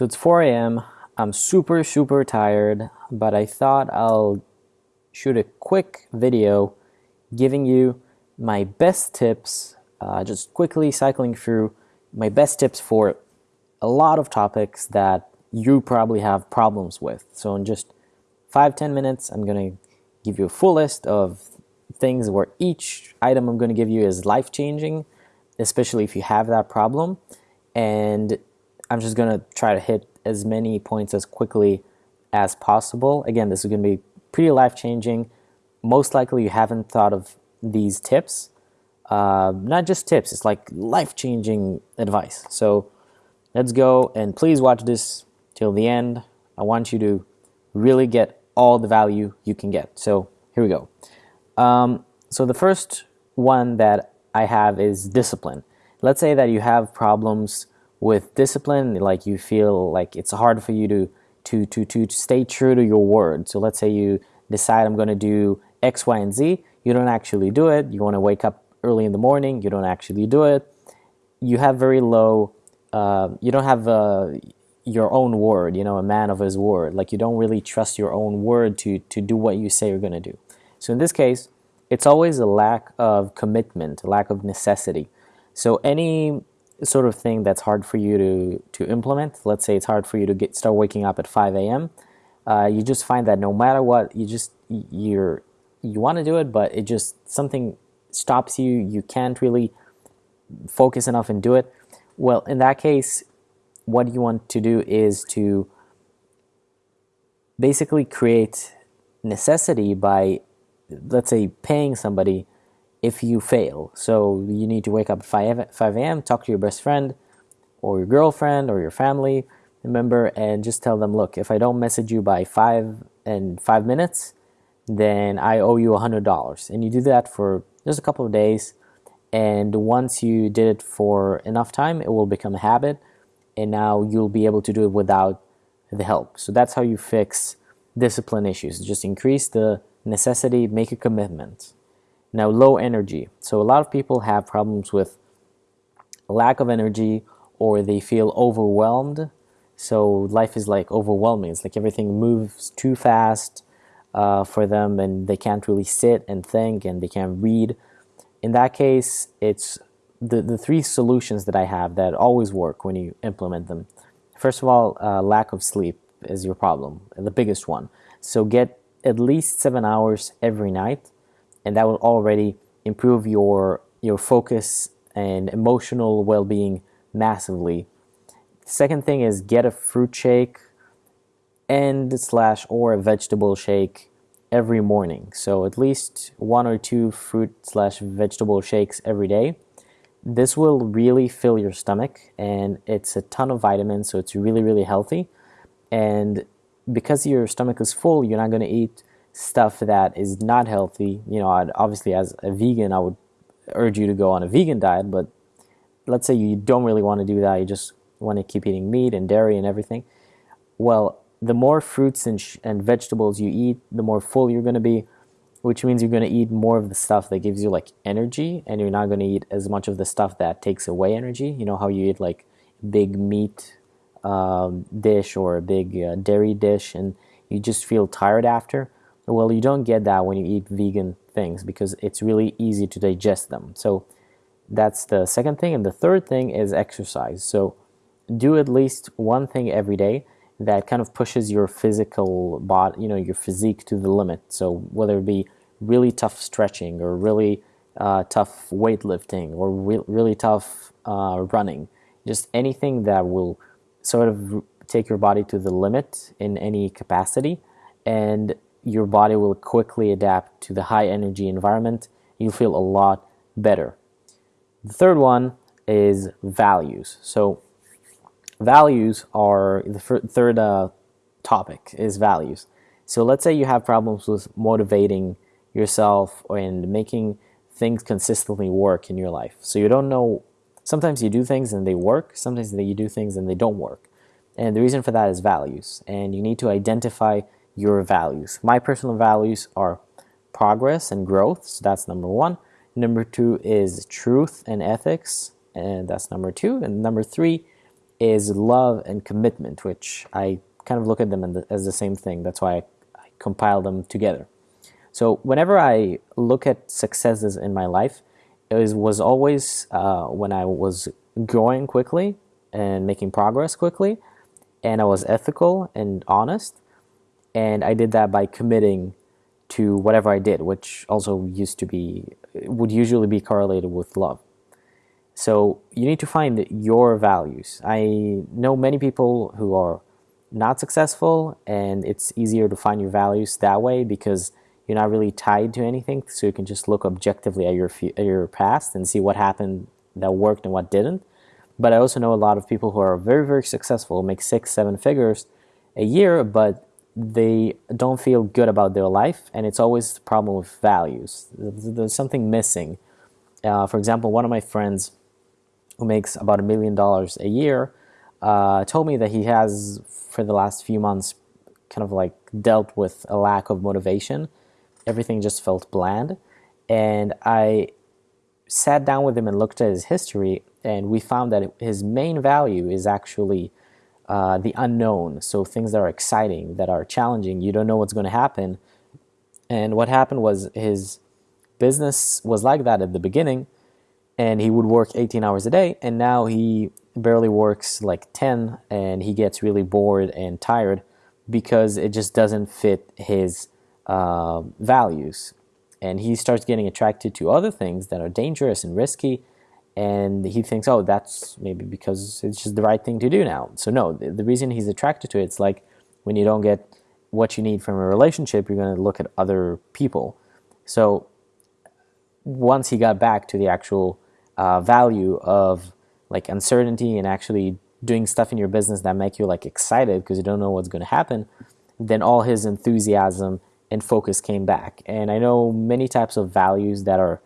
So it's 4 a.m. I'm super, super tired, but I thought I'll shoot a quick video giving you my best tips, uh, just quickly cycling through my best tips for a lot of topics that you probably have problems with. So in just five, 10 minutes, I'm going to give you a full list of things where each item I'm going to give you is life-changing, especially if you have that problem. And I'm just going to try to hit as many points as quickly as possible. Again, this is going to be pretty life-changing. Most likely you haven't thought of these tips. Uh, not just tips, it's like life-changing advice. So let's go and please watch this till the end. I want you to really get all the value you can get. So here we go. Um, so the first one that I have is discipline. Let's say that you have problems with discipline, like you feel like it's hard for you to to to to stay true to your word. So let's say you decide I'm going to do X, Y, and Z. You don't actually do it. You want to wake up early in the morning. You don't actually do it. You have very low. Uh, you don't have uh, your own word. You know, a man of his word. Like you don't really trust your own word to to do what you say you're going to do. So in this case, it's always a lack of commitment, a lack of necessity. So any sort of thing that's hard for you to, to implement, let's say it's hard for you to get start waking up at 5 a.m., uh, you just find that no matter what, you just, you're, you want to do it, but it just, something stops you, you can't really focus enough and do it. Well, in that case, what you want to do is to basically create necessity by let's say paying somebody if you fail. So you need to wake up at 5, 5 a.m., talk to your best friend or your girlfriend or your family member and just tell them, look, if I don't message you by 5 and 5 minutes, then I owe you $100. And you do that for just a couple of days. And once you did it for enough time, it will become a habit. And now you'll be able to do it without the help. So that's how you fix discipline issues. Just increase the necessity, make a commitment. Now, low energy. So a lot of people have problems with lack of energy or they feel overwhelmed. So life is like overwhelming. It's like everything moves too fast uh, for them and they can't really sit and think and they can't read. In that case, it's the, the three solutions that I have that always work when you implement them. First of all, uh, lack of sleep is your problem, the biggest one. So get at least seven hours every night, and that will already improve your your focus and emotional well-being massively. Second thing is get a fruit shake and slash or a vegetable shake every morning. So at least one or two fruit slash vegetable shakes every day. This will really fill your stomach and it's a ton of vitamins, so it's really, really healthy. And because your stomach is full, you're not going to eat stuff that is not healthy. You know, I'd, obviously as a vegan, I would urge you to go on a vegan diet, but let's say you don't really want to do that. You just want to keep eating meat and dairy and everything. Well, the more fruits and, and vegetables you eat, the more full you're going to be, which means you're going to eat more of the stuff that gives you like energy, and you're not going to eat as much of the stuff that takes away energy. You know how you eat like big meat um, dish or a big uh, dairy dish and you just feel tired after. Well, you don't get that when you eat vegan things because it's really easy to digest them. So that's the second thing. And the third thing is exercise. So do at least one thing every day that kind of pushes your physical body, you know, your physique to the limit. So whether it be really tough stretching or really uh, tough weightlifting or re really tough uh, running, just anything that will sort of take your body to the limit in any capacity and your body will quickly adapt to the high energy environment. You'll feel a lot better. The third one is values. So values are the third uh, topic is values. So let's say you have problems with motivating yourself and making things consistently work in your life. So you don't know Sometimes you do things and they work, sometimes you do things and they don't work. And the reason for that is values. And you need to identify your values. My personal values are progress and growth, so that's number one. Number two is truth and ethics, and that's number two. And number three is love and commitment, which I kind of look at them the, as the same thing. That's why I, I compile them together. So whenever I look at successes in my life, it was, always uh, when I was growing quickly and making progress quickly, and I was ethical and honest, and I did that by committing to whatever I did, which also used to be would usually be correlated with love. So you need to find your values. I know many people who are not successful, and it's easier to find your values that way because you're not really tied to anything. So you can just look objectively at your at your past and see what happened that worked and what didn't. But I also know a lot of people who are very very successful, make six seven figures a year, but they don't feel good about their life, and it's always the problem with values. There's something missing. Uh, for example, one of my friends who makes about a million dollars a year uh, told me that he has, for the last few months, kind of like dealt with a lack of motivation. Everything just felt bland. And I sat down with him and looked at his history, and we found that his main value is actually uh, the unknown. So things that are exciting, that are challenging. You don't know what's going to happen. And what happened was his business was like that at the beginning, and he would work 18 hours a day, and now he barely works like 10, and he gets really bored and tired because it just doesn't fit his uh, values. And he starts getting attracted to other things that are dangerous and risky and he thinks, oh, that's maybe because it's just the right thing to do now. So no, the, the reason he's attracted to it, it's like when you don't get what you need from a relationship, you're going to look at other people. So once he got back to the actual uh, value of like uncertainty and actually doing stuff in your business that make you like excited because you don't know what's going to happen, then all his enthusiasm and focus came back. And I know many types of values that are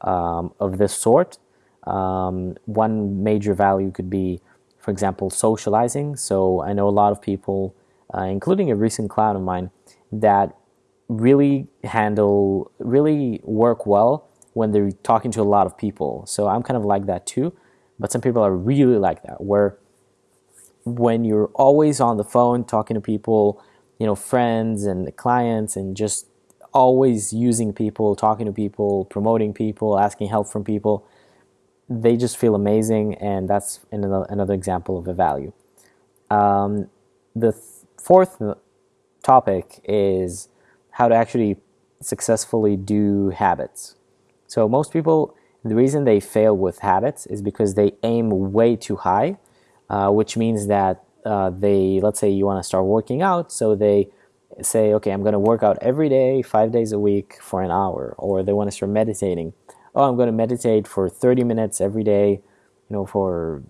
um, of this sort um, one major value could be, for example, socializing. So I know a lot of people, uh, including a recent client of mine, that really handle, really work well when they're talking to a lot of people. So I'm kind of like that too. But some people are really like that, where when you're always on the phone talking to people, you know, friends and clients, and just always using people, talking to people, promoting people, asking help from people, they just feel amazing, and that's another, another example of a value. Um, the th- fourth topic is how to actually successfully do habits. So most people, the reason they fail with habits is because they aim way too high, uh, which means that uh, they, let's say you want to start working out, so they say, okay, I'm going to work out every day, five days a week for an hour, or they want to start meditating oh, I'm going to meditate for 30 minutes every day, you know, for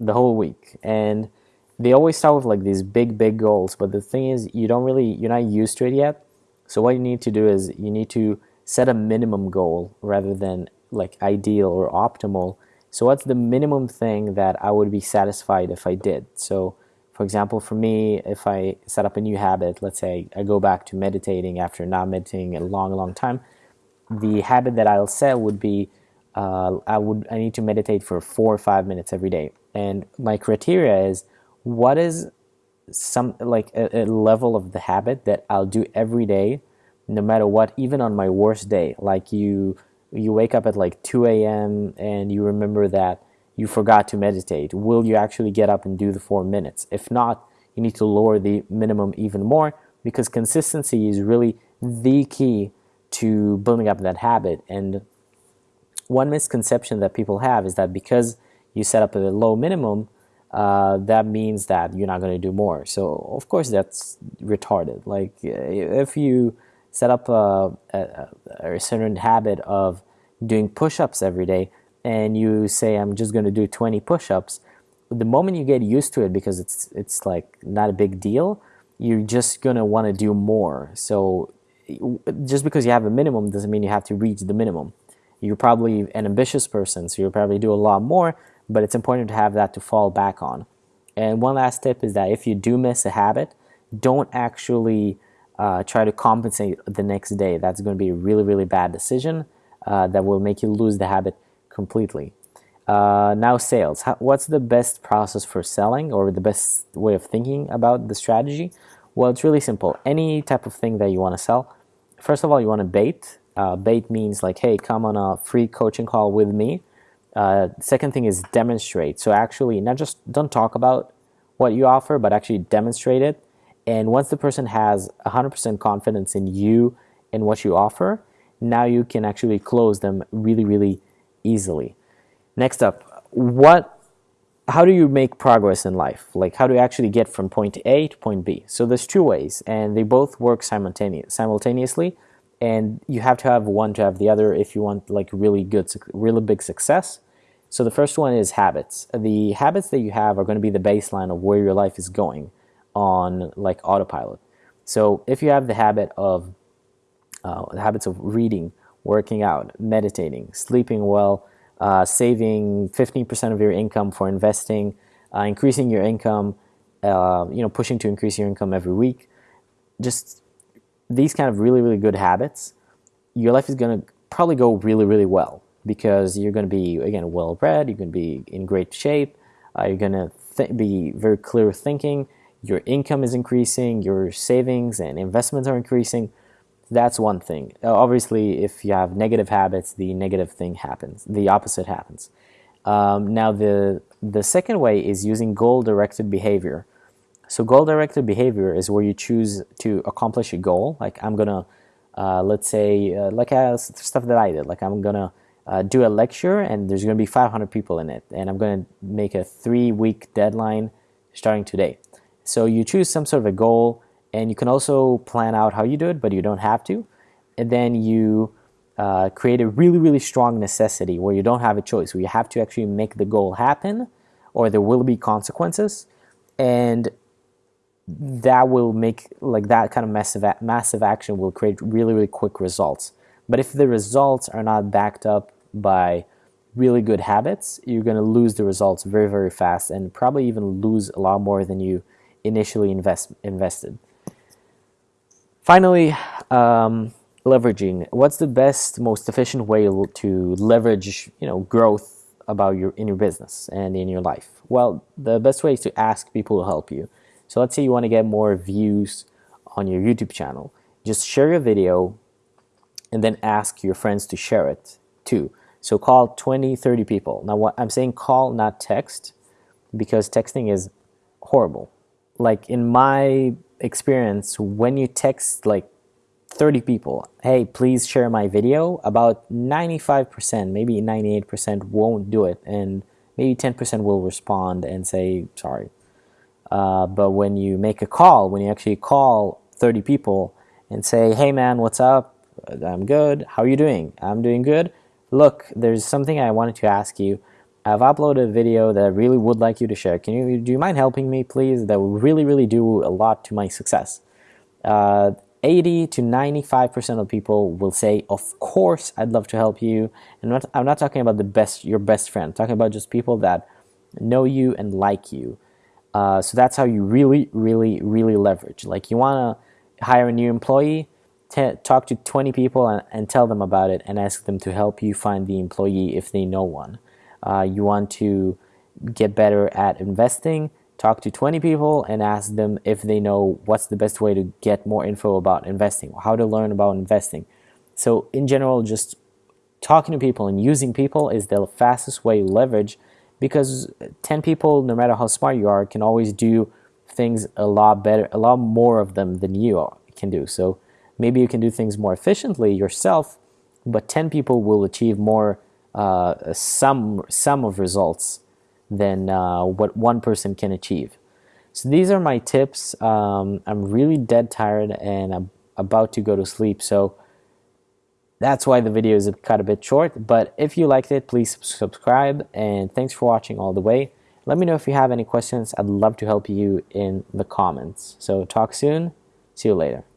the whole week. And they always start with like these big, big goals. But the thing is, you don't really, you're not used to it yet. So what you need to do is you need to set a minimum goal rather than like ideal or optimal. So what's the minimum thing that I would be satisfied if I did? So for example, for me, if I set up a new habit, let's say I go back to meditating after not meditating a long, long time, the habit that I'll set would be uh, I would I need to meditate for four or five minutes every day, and my criteria is what is some like a, a level of the habit that I'll do every day, no matter what, even on my worst day. Like you you wake up at like 2 a.m. and you remember that you forgot to meditate. Will you actually get up and do the four minutes? If not, you need to lower the minimum even more because consistency is really the key to building up that habit. And one misconception that people have is that because you set up a low minimum, uh, that means that you're not going to do more. So of course that's retarded. Like if you set up a, a, a certain habit of doing push-ups every day, and you say I'm just going to do 20 push-ups, the moment you get used to it because it's it's like not a big deal, you're just going to want to do more. So just because you have a minimum doesn't mean you have to reach the minimum. You're probably an ambitious person, so you'll probably do a lot more, but it's important to have that to fall back on. And one last tip is that if you do miss a habit, don't actually uh, try to compensate the next day. That's going to be a really, really bad decision uh, that will make you lose the habit completely. Uh, now sales. How, what's the best process for selling or the best way of thinking about the strategy? Well, it's really simple. Any type of thing that you want to sell, first of all, you want to bait. Uh, bait means like, hey, come on a free coaching call with me. Uh, second thing is demonstrate. So actually, not just don't talk about what you offer, but actually demonstrate it. And once the person has 100% confidence in you and what you offer, now you can actually close them really, really easily. Next up, what how do you make progress in life? Like how do you actually get from point A to point B? So there's two ways and they both work simultaneous, simultaneously and you have to have one to have the other if you want like really good really big success. So the first one is habits. The habits that you have are going to be the baseline of where your life is going on like autopilot. So if you have the habit of uh, the habits of reading, working out, meditating, sleeping well, uh, saving 15% of your income for investing, uh, increasing your income, uh, you know, pushing to increase your income every week, just these kind of really, really good habits, your life is going to probably go really, really well because you're going to be, again, well read, you're going to be in great shape, uh, you're going to be very clear thinking, your income is increasing, your savings and investments are increasing. That's one thing. Uh, obviously, if you have negative habits, the negative thing happens. The opposite happens. Um, now, the the second way is using goal-directed behavior. So, goal-directed behavior is where you choose to accomplish a goal. Like I'm gonna, uh, let's say, uh, like uh, stuff that I did. Like I'm gonna uh, do a lecture, and there's gonna be 500 people in it, and I'm gonna make a three-week deadline starting today. So you choose some sort of a goal and you can also plan out how you do it, but you don't have to. And then you uh, create a really, really strong necessity where you don't have a choice, where you have to actually make the goal happen, or there will be consequences, and that will make like that kind of massive massive action will create really, really quick results. But if the results are not backed up by really good habits, you're going to lose the results very, very fast, and probably even lose a lot more than you initially invest invested. Finally, um, leveraging. What's the best, most efficient way to leverage, you know, growth about your in your business and in your life? Well, the best way is to ask people to help you. So let's say you want to get more views on your YouTube channel. Just share your video and then ask your friends to share it too. So call 20, 30 people. Now what I'm saying call, not text, because texting is horrible. Like in my experience when you text like 30 people, hey, please share my video, about 95%, maybe 98% won't do it, and maybe 10% will respond and say sorry. Uh, but when you make a call, when you actually call 30 people and say, hey man, what's up? I'm good. How are you doing? I'm doing good. Look, there's something I wanted to ask you. I've uploaded a video that I really would like you to share. Can you do you mind helping me, please? That would really, really do a lot to my success. Uh, 80 to 95% of people will say, "Of course, I'd love to help you." And not, I'm not talking about the best, your best friend. I'm talking about just people that know you and like you. Uh, so that's how you really, really, really leverage. Like you want to hire a new employee, talk to 20 people and, and tell them about it, and ask them to help you find the employee if they know one uh, you want to get better at investing, talk to 20 people and ask them if they know what's the best way to get more info about investing, how to learn about investing. So, in general, just talking to people and using people is the fastest way to leverage because 10 people, no matter how smart you are, can always do things a lot better, a lot more of them than you can do. So, maybe you can do things more efficiently yourself, but 10 people will achieve more uh, some sum of results than uh, what one person can achieve. So these are my tips. Um, I'm really dead tired and I'm about to go to sleep. So that's why the video is cut a bit short. But if you liked it, please subscribe and thanks for watching all the way. Let me know if you have any questions. I'd love to help you in the comments. So talk soon. See you later.